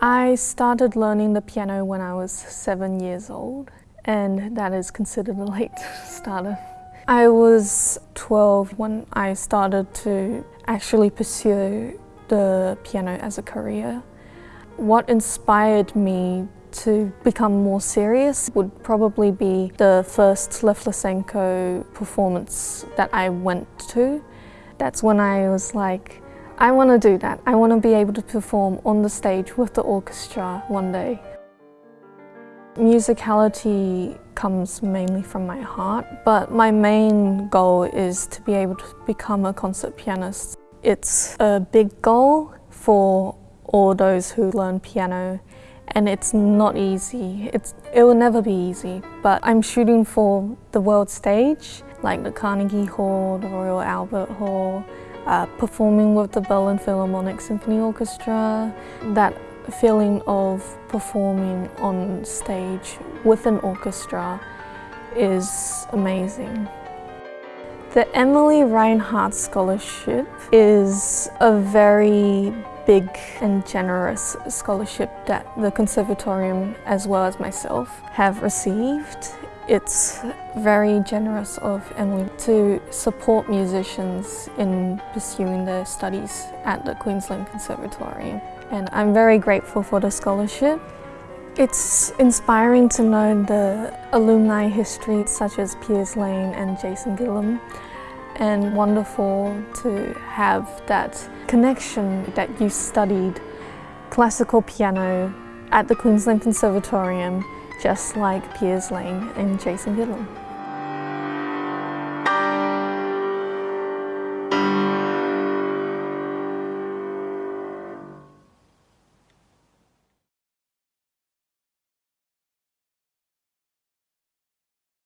I started learning the piano when I was seven years old and that is considered a late starter. I was 12 when I started to actually pursue the piano as a career. What inspired me to become more serious would probably be the first Lev Lesenko performance that I went to. That's when I was like, I want to do that. I want to be able to perform on the stage with the orchestra one day. Musicality comes mainly from my heart, but my main goal is to be able to become a concert pianist. It's a big goal for all those who learn piano and it's not easy. It's, it will never be easy, but I'm shooting for the world stage, like the Carnegie Hall, the Royal Albert Hall, uh, performing with the Berlin Philharmonic Symphony Orchestra, that feeling of performing on stage with an orchestra is amazing. The Emily Reinhardt Scholarship is a very big and generous scholarship that the Conservatorium as well as myself have received. It's very generous of Emily to support musicians in pursuing their studies at the Queensland Conservatorium. And I'm very grateful for the scholarship. It's inspiring to know the alumni history such as Piers Lane and Jayson Gillham and wonderful to have that connection that you studied classical piano at the Queensland Conservatorium just like Piers Lane and Jayson Gillham.